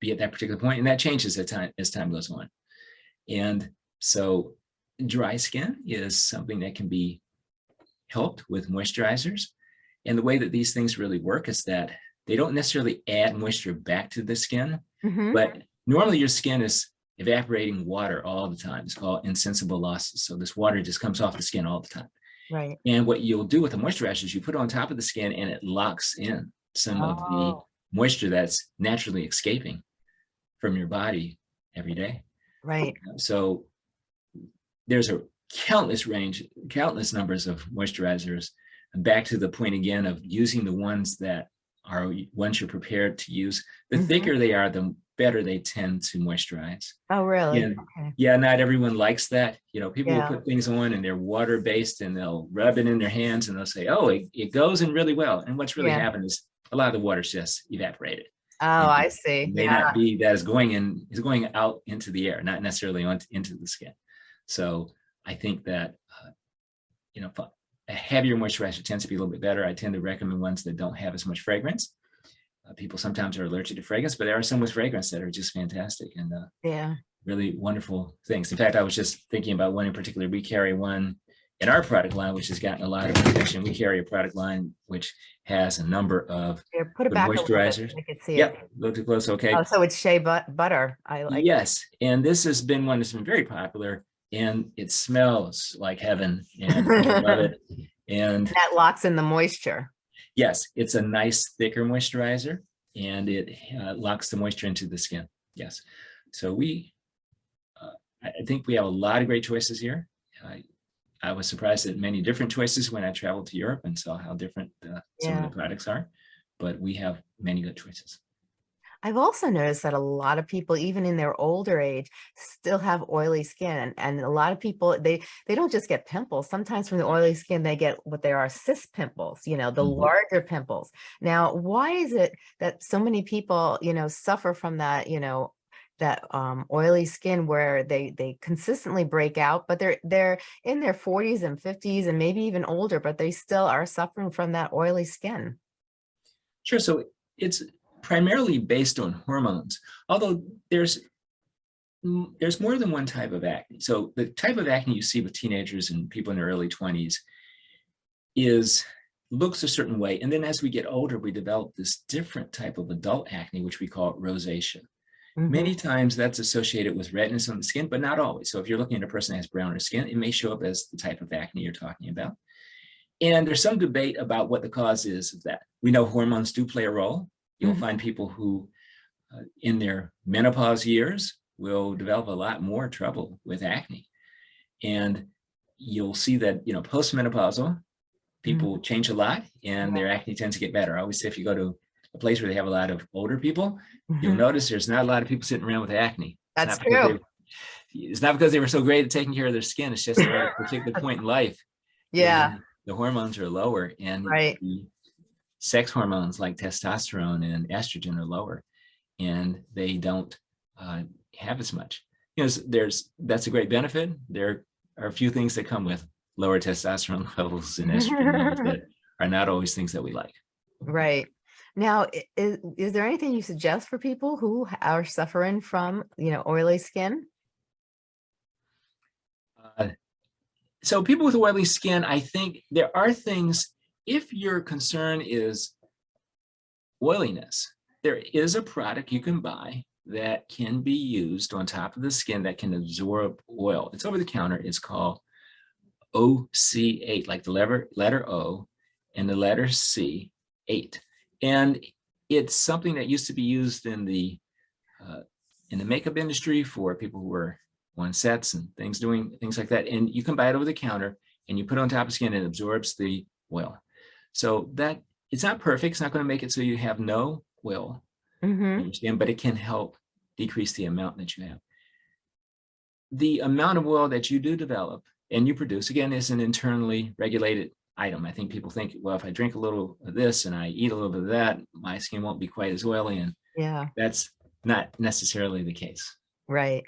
Speaker 2: be at that particular point, and that changes as time, as time goes on. And so dry skin is something that can be helped with moisturizers. And the way that these things really work is that they don't necessarily add moisture back to the skin,
Speaker 1: hmm
Speaker 2: but normally your skin is evaporating water all the time. It's called insensible losses. So this water just comes off the skin all the time.
Speaker 1: right.
Speaker 2: And what you'll do with the moisturizer is you put it on top of the skin and it locks in some of the
Speaker 1: Oh,
Speaker 2: moisture that's naturally escaping from your body every day.
Speaker 1: right,
Speaker 2: So there's a countless range, countless numbers of moisturizers. And back to the point again of using the ones that are ones you're prepared to use. The
Speaker 1: Mhm.
Speaker 2: thicker they are, the better they tend to moisturize.
Speaker 1: oh, really?
Speaker 2: Yeah.
Speaker 1: Okay,
Speaker 2: Yeah, not everyone likes that. You know, people
Speaker 1: Yeah.
Speaker 2: will put things on and they're water based and they'll rub it in their hands and they'll say, oh, it, it goes in really well. And what's really
Speaker 1: Yeah.
Speaker 2: happened is a lot of the water's just evaporated.
Speaker 1: oh,
Speaker 2: Mhm.
Speaker 1: I see,
Speaker 2: It may
Speaker 1: yeah,
Speaker 2: not be that is going in, is going out into the air, not necessarily on into the skin. So I think that, uh, you know, a heavier moisturizer tends to be a little bit better. I tend to recommend ones that don't have as much fragrance. Uh, people sometimes are allergic to fragrance, but there are some with fragrance that are just fantastic and uh,
Speaker 1: yeah,
Speaker 2: really wonderful things. In fact, I was just thinking about one in particular. We carry one in our product line, which has gotten a lot of attention, we carry a product line which has a number of,
Speaker 1: Here, put it back. a little bit
Speaker 2: moisturizers.
Speaker 1: I can see it.
Speaker 2: yep, look too close, okay.
Speaker 1: Oh, so it's shea but butter. I like.
Speaker 2: Yes, and this has been one that's been very popular and it smells like heaven and I love it. And
Speaker 1: That locks in the moisture.
Speaker 2: yes, it's a nice thicker moisturizer and it uh, locks the moisture into the skin. Yes. So we, uh, I think we have a lot of great choices here. I, I was surprised at many different choices when I traveled to Europe and saw how different uh, some of the products are, but we have many good choices.
Speaker 1: I've also noticed that a lot of people, even in their older age, still have oily skin. And, a lot of people, they, they don't just get pimples. Sometimes from the oily skin, they get what there are cyst pimples, you know, the
Speaker 2: Mhm.
Speaker 1: larger pimples. Now, why is it that so many people, you know, suffer from that, you know, that um, oily skin where they they consistently break out, but they're they're in their 40s and 50s and maybe even older, but they still are suffering from that oily skin.
Speaker 2: Sure. So it's primarily based on hormones, although there's mm, there's more than one type of acne. So the type of acne you see with teenagers and people in their early 20s is looks a certain way. And then as we get older, we develop this different type of adult acne, which we call rosacea.
Speaker 1: Mhm.
Speaker 2: Many times that's associated with redness on the skin, but not always. So if you're looking at a person that has browner skin, it may show up as the type of acne you're talking about. And there's some debate about what the cause is of that. We know hormones do play a role. You'll
Speaker 1: Mhm.
Speaker 2: find people who uh, in their menopause years will develop a lot more trouble with acne. And you'll see that, you know, postmenopausal, people change a lot and their acne tends to get better. I always say if you go to a place where they have a lot of older people, you'll
Speaker 1: Mhm.
Speaker 2: notice there's not a lot of people sitting around with acne.
Speaker 1: That's
Speaker 2: not because
Speaker 1: true.
Speaker 2: they- It's not because they were so great at taking care of their skin. It's just at a particular point in life.
Speaker 1: Yeah,
Speaker 2: The hormones are lower and
Speaker 1: Right.
Speaker 2: the sex hormones like testosterone and estrogen are lower and they don't uh, have as much. You know, there's, that's a great benefit. There are a few things that come with lower testosterone levels and estrogen levels that are not always things that we like.
Speaker 1: right. Now, is, is there anything you suggest for people who are suffering from, you know, oily skin?
Speaker 2: Uh, so people with oily skin, I think there are things, if your concern is oiliness, there is a product you can buy that can be used on top of the skin that can absorb oil. It's over the counter. It's called OC8, like the letter, letter O and the letter C, 8. And it's something that used to be used in the uh, in the makeup industry for people who were on sets and things doing things like that. And you can buy it over the counter and you put it on top of skin and it absorbs the oil. So that it's not perfect. It's not going to make it so you have no oil
Speaker 1: hmm
Speaker 2: in your skin, but it can help decrease the amount that you have. The amount of oil that you do develop and you produce, again, is an internally regulated item. I think people think, well, if I drink a little of this and I eat a little bit of that, my skin won't be quite as oily. And
Speaker 1: Yeah,
Speaker 2: that's not necessarily the case.
Speaker 1: right.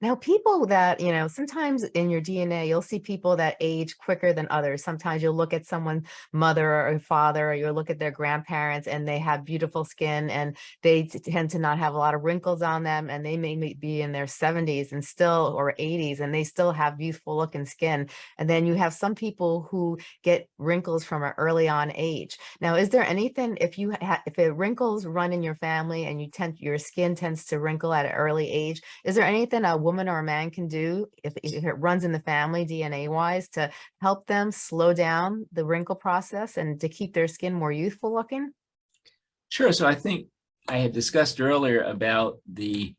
Speaker 1: Now, people that, you know, sometimes in your DNA, you'll see people that age quicker than others. Sometimes you'll look at someone's mother or father, or you'll look at their grandparents and they have beautiful skin and they tend to not have a lot of wrinkles on them and they may be in their 70s and still or 80s and they still have youthful looking skin. And then you have some people who get wrinkles from an early on age. Now, is there anything if you if it wrinkles run in your family and you tend your skin tends to wrinkle at an early age, is there anything a woman or a man can do if, if it runs in the family DNA wise to help them slow down the wrinkle process and to keep their skin more youthful looking?
Speaker 2: Sure. So I think I had discussed earlier about the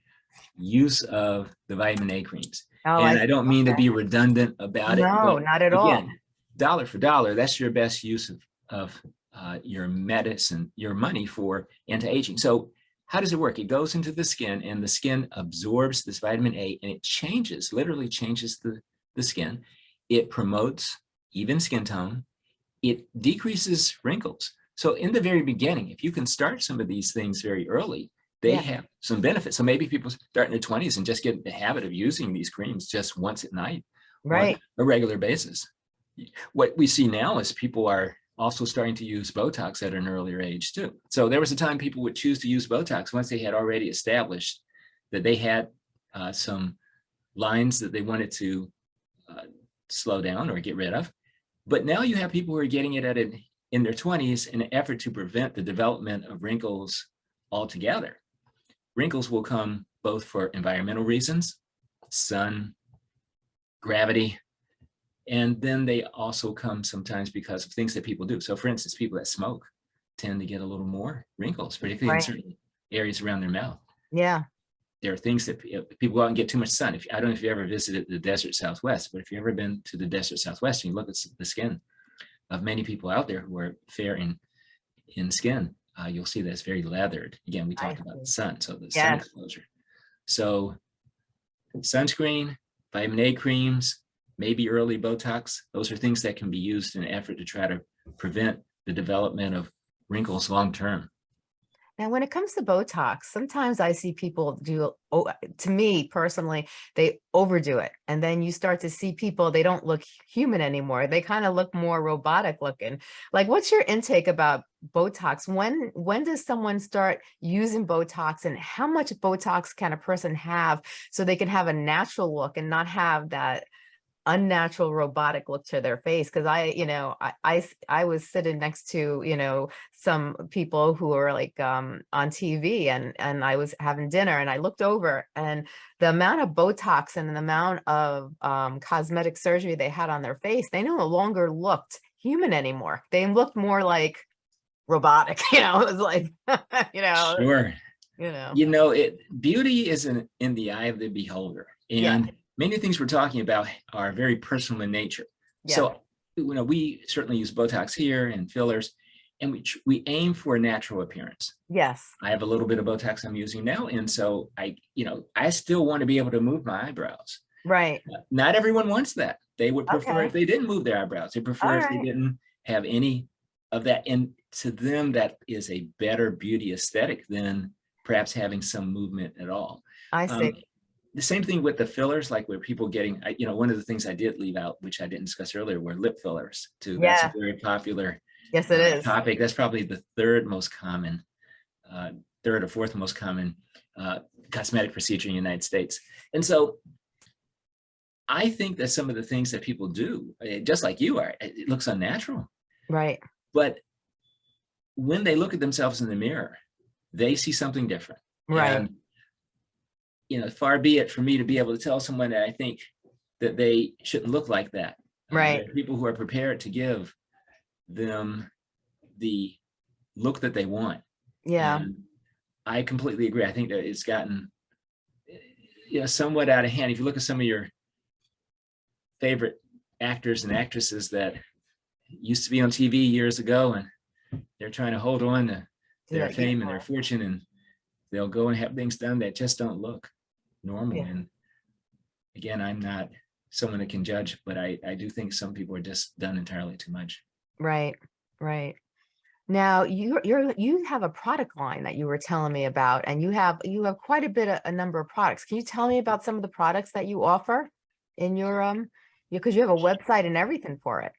Speaker 2: use of the vitamin A creams.
Speaker 1: Oh,
Speaker 2: and
Speaker 1: I-
Speaker 2: I don't mean to be redundant about it.
Speaker 1: No, not at all.
Speaker 2: Dollar for dollar, that's your best use of, of uh, your medicine, your money for anti-aging. So how does it work? It goes into the skin and the skin absorbs this vitamin A and it changes, literally changes the, the skin. It promotes even skin tone. It decreases wrinkles. So in the very beginning, if you can start some of these things very early, they
Speaker 1: Yeah.
Speaker 2: have some benefits. So maybe people start in their 20s and just get in the habit of using these creams just once at night on
Speaker 1: Right.
Speaker 2: a regular basis. What we see now is people are also starting to use Botox at an earlier age too. So there was a time people would choose to use Botox once they had already established that they had uh, some lines that they wanted to uh, slow down or get rid of. But now you have people who are getting it at it in their 20s in an effort to prevent the development of wrinkles altogether. Wrinkles will come both for environmental reasons, sun, gravity, and then they also come sometimes because of things that people do. So for instance, people that smoke tend to get a little more wrinkles, particularly
Speaker 1: Right.
Speaker 2: in certain areas around their mouth.
Speaker 1: Yeah.
Speaker 2: There are things that people go out and get too much sun. If I don't know if you ever visited the desert Southwest, but if you've ever been to the desert Southwest and you look at the skin of many people out there who are fair in, in skin, uh, you'll see that it's very leathered. Again, we talked about the sun, so the sun
Speaker 1: Yes.
Speaker 2: exposure. So sunscreen, vitamin A creams, maybe early Botox, those are things that can be used in an effort to try to prevent the development of wrinkles long-term.
Speaker 1: Now, when it comes to Botox, sometimes I see people do, oh, to me personally, they overdo it. And then you start to see people, they don't look human anymore. They kind of look more robotic looking. Like, what's your intake about Botox? When, when does someone start using Botox and how much Botox can a person have so they can have a natural look and not have that unnatural robotic look to their face because i you know I, I I was sitting next to you know some people who were like um on tv and and i was having dinner and i looked over and the amount of botox and the amount of um cosmetic surgery they had on their face they no longer looked human anymore they looked more like robotic you know it was like you know
Speaker 2: Sure.
Speaker 1: you know
Speaker 2: You know, it beauty is in, in the eye of the beholder.
Speaker 1: Yeah.
Speaker 2: Many things we're talking about are very personal in nature.
Speaker 1: yeah
Speaker 2: So, you know, we certainly use Botox here and fillers, and we, we aim for a natural appearance.
Speaker 1: yes
Speaker 2: I have a little bit of Botox I'm using now. And so I, you know, I still want to be able to move my eyebrows.
Speaker 1: right
Speaker 2: Not everyone wants that. They would prefer
Speaker 1: Okay.
Speaker 2: if they didn't move their eyebrows. They prefer if they didn't have any of that. And to them, that is a better beauty aesthetic than perhaps having some movement at all.
Speaker 1: i
Speaker 2: Um,
Speaker 1: see
Speaker 2: the same thing with the fillers, like where people getting, you know, one of the things I did leave out, which I didn't discuss earlier, were lip fillers too. That's a very popular
Speaker 1: yes it
Speaker 2: uh, topic. That's probably the third most common, uh, third or fourth most common uh, cosmetic procedure in the United States. And so I think that some of the things that people do, eh, just like you are, it it looks unnatural.
Speaker 1: right
Speaker 2: But when they look at themselves in the mirror, they see something different.
Speaker 1: right
Speaker 2: And, you know, far be it for me to be able to tell someone that I think that they shouldn't look like that.
Speaker 1: Right.
Speaker 2: People who are prepared to give them the look that they want.
Speaker 1: yeah
Speaker 2: And I completely agree. I think that it's gotten, you know, somewhat out of hand. If you look at some of your favorite actors and actresses that used to be on TV years ago and they're trying to hold on to their
Speaker 1: that,
Speaker 2: fame and their fortune and they'll go and have things done that just don't look normal.
Speaker 1: Yeah.
Speaker 2: And again, I'm not someone that can judge, but I, I do think some people are just done entirely too much.
Speaker 1: Right, right. Now you you're you have a product line that you were telling me about, and you have you have quite a bit of a number of products. Can you tell me about some of the products that you offer in your um because you have a website and everything for it.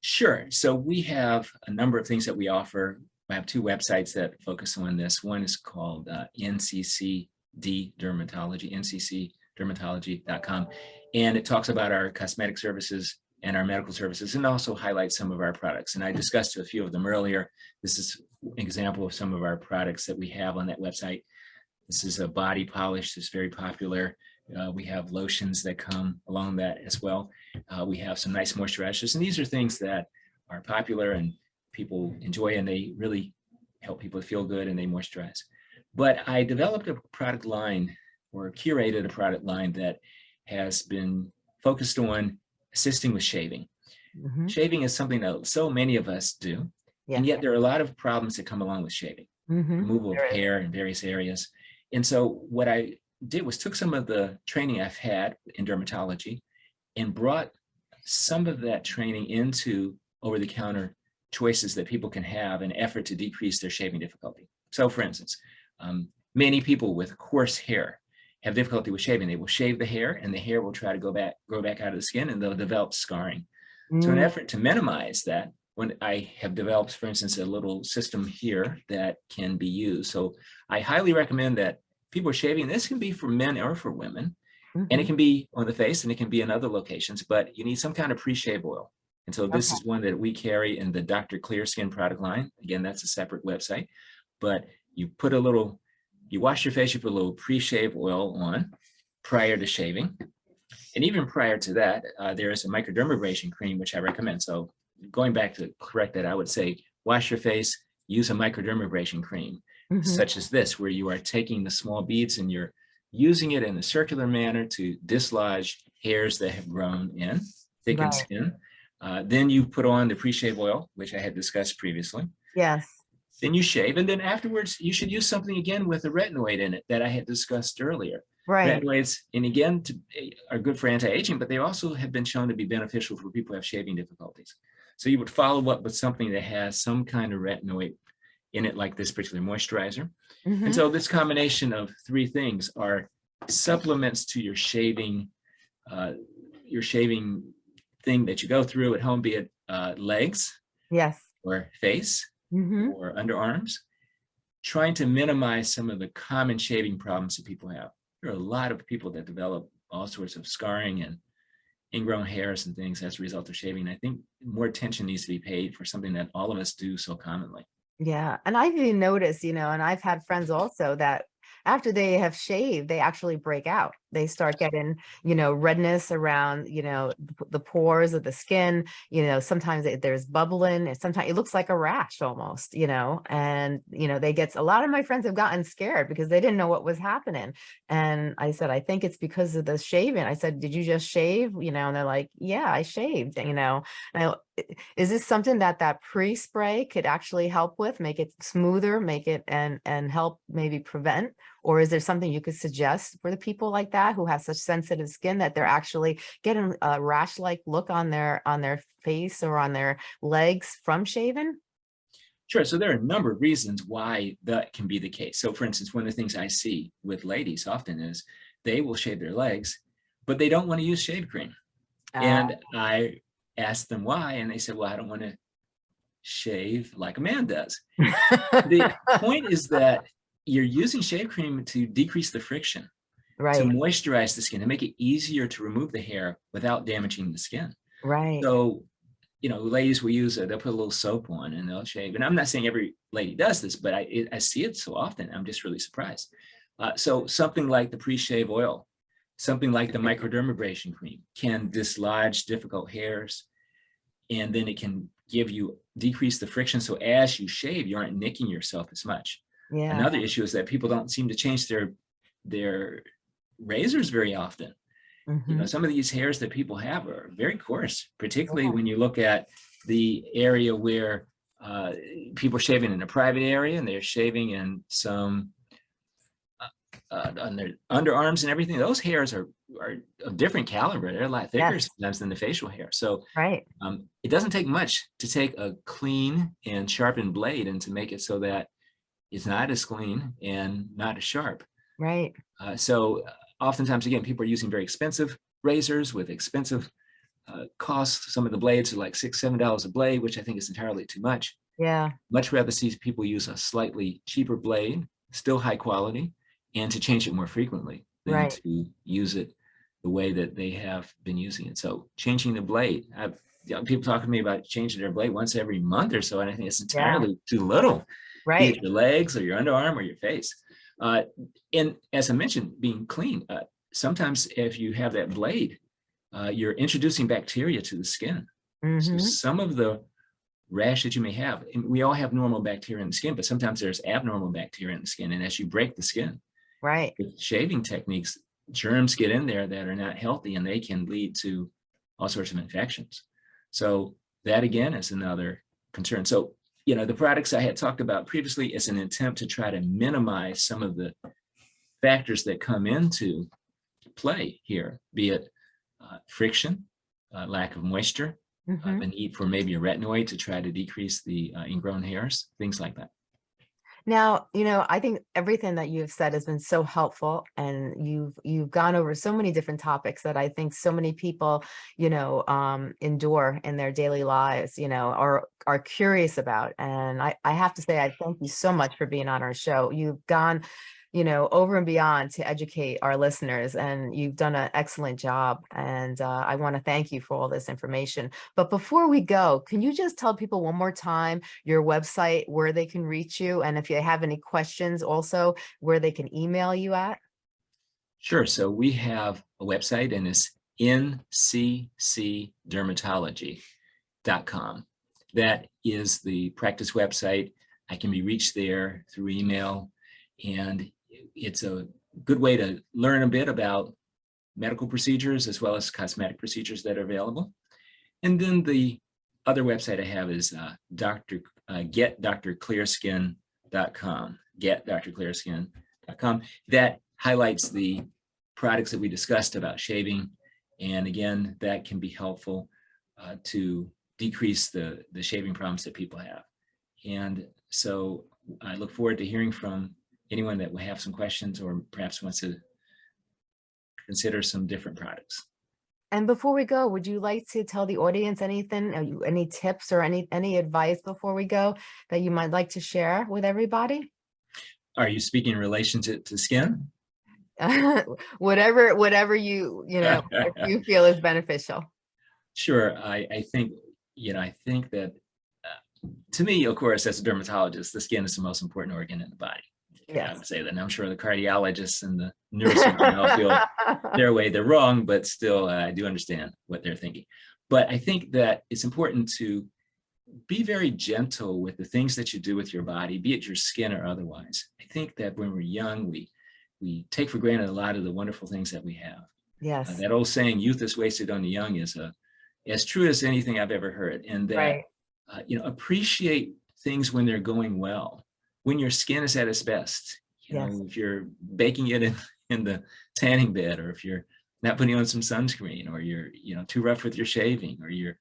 Speaker 2: Sure. So we have a number of things that we offer. I have two websites that focus on this. One is called uh, NCCD Dermatology, nccdermatology.com. And it talks about our cosmetic services and our medical services and also highlights some of our products. And I discussed a few of them earlier. This is an example of some of our products that we have on that website. This is a body polish that's very popular. Uh, we have lotions that come along that as well. Uh, we have some nice moisturizers, and these are things that are popular and people enjoy, and they really help people feel good and they moisturize. But I developed a product line or curated a product line that has been focused on assisting with shaving.
Speaker 1: Mhm.
Speaker 2: Shaving is something that so many of us do,
Speaker 1: Yeah.
Speaker 2: and yet there are a lot of problems that come along with shaving
Speaker 1: Mhm.
Speaker 2: removal of
Speaker 1: There is.
Speaker 2: hair in various areas. And so what I did was took some of the training I've had in dermatology and brought some of that training into over-the-counter choices that people can have in effort to decrease their shaving difficulty. So for instance, um, many people with coarse hair have difficulty with shaving. They will shave the hair and the hair will try to go back, grow back out of the skin and they'll develop scarring. So in an
Speaker 1: Mm,
Speaker 2: effort to minimize that, when I have developed, for instance, a little system here that can be used. So I highly recommend that people are shaving. This can be for men or for women. And
Speaker 1: Mhm.
Speaker 2: it can be on the face and it can be in other locations, but you need some kind of pre-shave oil. And so this
Speaker 1: Okay.
Speaker 2: is one that we carry in the Dr. Clear Skin product line. Again, that's a separate website, but you put a little, you wash your face, you put a little pre-shave oil on prior to shaving. And even prior to that, uh, there is a microdermabrasion cream, which I recommend. So going back to correct that, I would say, wash your face, use a microdermabrasion cream
Speaker 1: Mhm.
Speaker 2: such as this, where you are taking the small beads and you're using it in a circular manner to dislodge hairs that have grown in thickened
Speaker 1: Right.
Speaker 2: skin. Uh, then you put on the pre-shave oil, which I had discussed previously.
Speaker 1: Yes.
Speaker 2: Then you shave, and then afterwards you should use something again with a retinoid in it that I had discussed earlier.
Speaker 1: Right.
Speaker 2: Retinoids, and again, to, are good for anti-aging, but they also have been shown to be beneficial for people who have shaving difficulties. So you would follow up with something that has some kind of retinoid in it, like this particular moisturizer.
Speaker 1: Mhm.
Speaker 2: And so this combination of three things are supplements to your shaving, uh, your shaving thing that you go through at home, be it uh, legs
Speaker 1: Yes.
Speaker 2: or face
Speaker 1: Mhm.
Speaker 2: or underarms, trying to minimize some of the common shaving problems that people have. There are a lot of people that develop all sorts of scarring and ingrown hairs and things as a result of shaving. I think more attention needs to be paid for something that all of us do so commonly.
Speaker 1: Yeah. And I've even noticed, you know, and I've had friends also that after they have shaved, they actually break out. They start getting, you know, redness around, you know, the pores of the skin. You know, sometimes it, there's bubbling and sometimes it looks like a rash almost, you know, and, you know, they get, a lot of my friends have gotten scared because they didn't know what was happening. And I said, I think it's because of the shaving. I said, did you just shave? You know, and they're like, yeah, I shaved, you know, i- is this something that that pre-spray could actually help with, make it smoother, make it and, and help maybe prevent? Or is there something you could suggest for the people like that who have such sensitive skin that they're actually getting a rash-like look on their, on their face or on their legs from shaving?
Speaker 2: Sure. So there are a number of reasons why that can be the case. So for instance, one of the things I see with ladies often is they will shave their legs, but they don't want to use shave cream. Ah. And I asked them why, and they said, well, I don't want to shave like a man does. The point is that you're using shave cream to decrease the friction, to moisturize the skin, to make it easier to remove the hair without damaging the skin.
Speaker 1: right,
Speaker 2: So, you know, ladies will use it, they'll put a little soap on and they'll shave. And I'm not saying every lady does this, but I, it, I see it so often. I'm just really surprised. Uh, so something like the pre-shave oil, something like the microdermabrasion cream can dislodge difficult hairs. And then it can give you, decrease the friction. So as you shave, you aren't nicking yourself as much.
Speaker 1: Yeah,
Speaker 2: Another issue is that people don't seem to change their, their razors very often you know,
Speaker 1: mhm,
Speaker 2: some of these hairs that people have are very coarse, particularly
Speaker 1: Yeah.
Speaker 2: when you look at the area where uh, people are shaving in a private area and they're shaving in some uh, uh, on their underarms and everything. Those hairs are are of different caliber. They're a lot thicker
Speaker 1: Yes.
Speaker 2: sometimes than the facial hair. So
Speaker 1: right,
Speaker 2: um, it doesn't take much to take a clean and sharpened blade and to make it so that it's not as clean and not as sharp.
Speaker 1: right,
Speaker 2: Uh, so uh, oftentimes, again, people are using very expensive razors with expensive uh, costs. Some of the blades are like six, seven dollars a blade, which I think is entirely too much.
Speaker 1: yeah,
Speaker 2: Much rather see people use a slightly cheaper blade, still high quality, and to change it more frequently than
Speaker 1: Right.
Speaker 2: to use it the way that they have been using it. So changing the blade, I've you know, people talk to me about changing their blade once every month or so, and I think it's
Speaker 1: Yeah.
Speaker 2: entirely too little
Speaker 1: right,
Speaker 2: your legs or your underarm or your face. Uh, and as I mentioned, being clean, uh, sometimes if you have that blade, uh, you're introducing bacteria to the skin. So
Speaker 1: mhm,
Speaker 2: some of the rash that you may have, and we all have normal bacteria in the skin, but sometimes there's abnormal bacteria in the skin. And as you break the skin
Speaker 1: right,
Speaker 2: with shaving techniques, germs get in there that are not healthy and they can lead to all sorts of infections. So that again is another concern. So, you know, the products I had talked about previously is an attempt to try to minimize some of the factors that come into play here, be it uh, friction, uh, lack of moisture, uh,
Speaker 1: mhm.
Speaker 2: the need for maybe a retinoid to try to decrease the uh, ingrown hairs, things like that.
Speaker 1: Now, you know, I think everything that you've said has been so helpful and you've you've gone over so many different topics that I think so many people, you know, um endure in their daily lives, you know, or are curious about. And I, I have to say, I thank you so much for being on our show. You've gone, you know, over and beyond to educate our listeners and you've done an excellent job. And uh, I want to thank you for all this information. But before we go, can you just tell people one more time your website, where they can reach you? And if you have any questions also, where they can email you at?
Speaker 2: Sure. So we have a website and it's nccdermatology.com. That is the practice website. I can be reached there through email and it's a good way to learn a bit about medical procedures as well as cosmetic procedures that are available. And then the other website I have is uh, Dr. Uh, getdrclearskin.com, getdrclearskin.com. That highlights the products that we discussed about shaving. And again, that can be helpful uh, to decrease the, the shaving problems that people have. And so I look forward to hearing from anyone that will have some questions or perhaps wants to consider some different products.
Speaker 1: And before we go, would you like to tell the audience anything, are you, any tips or any, any advice before we go that you might like to share with everybody?
Speaker 2: Are you speaking in relation to, to skin?
Speaker 1: whatever, whatever you, you know, you feel is beneficial.
Speaker 2: Sure. I, I think, you know, I think that uh, to me, of course, as a dermatologist, the skin is the most important organ in the body. I would say that. And I'm sure the cardiologists and the neurosurgeons all feel their way they're wrong, but still uh, I do understand what they're thinking. But I think that it's important to be very gentle with the things that you do with your body, be it your skin or otherwise. I think that when we're young, we we take for granted a lot of the wonderful things that we have. Uh,
Speaker 1: Yes,
Speaker 2: that old saying, youth is wasted on the young is uh, as true as anything I've ever heard. And that,
Speaker 1: right.
Speaker 2: uh, you know, appreciate things when they're going well, when your skin is at its best. You
Speaker 1: Yes.
Speaker 2: know, if you're baking it in, in the tanning bed, or if you're not putting on some sunscreen, or you're, you know, too rough with your shaving, or you're,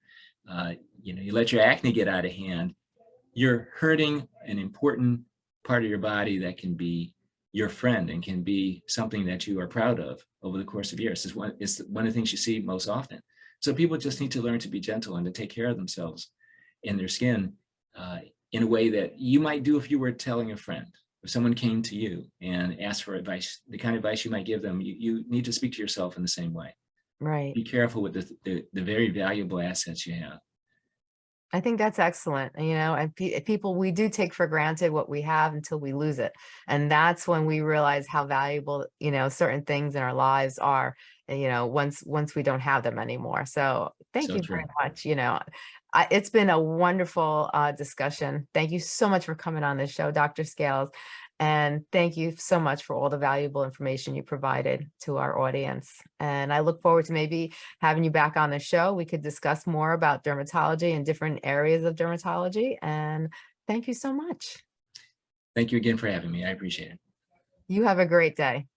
Speaker 2: uh, you know, you let your acne get out of hand, you're hurting an important part of your body that can be your friend and can be something that you are proud of over the course of years. It's one, it's one of the things you see most often. So people just need to learn to be gentle and to take care of themselves and their skin uh, in a way that you might do if you were telling a friend. If someone came to you and asked for advice, the kind of advice you might give them, you, you need to speak to yourself in the same way.
Speaker 1: Right.
Speaker 2: Be careful with the, the, the very valuable assets you have.
Speaker 1: I think that's excellent. You know, and pe- people, we do take for granted what we have until we lose it. And that's when we realize how valuable, you know, certain things in our lives are, you know, once, once we don't have them anymore. So thank
Speaker 2: So
Speaker 1: you
Speaker 2: true.
Speaker 1: very much. You know, I, it's been a wonderful uh, discussion. Thank you so much for coming on this show, Dr. Scales. And thank you so much for all the valuable information you provided to our audience. And I look forward to maybe having you back on the show. We could discuss more about dermatology and different areas of dermatology. And thank you so much.
Speaker 2: Thank you again for having me. I appreciate it.
Speaker 1: You have a great day.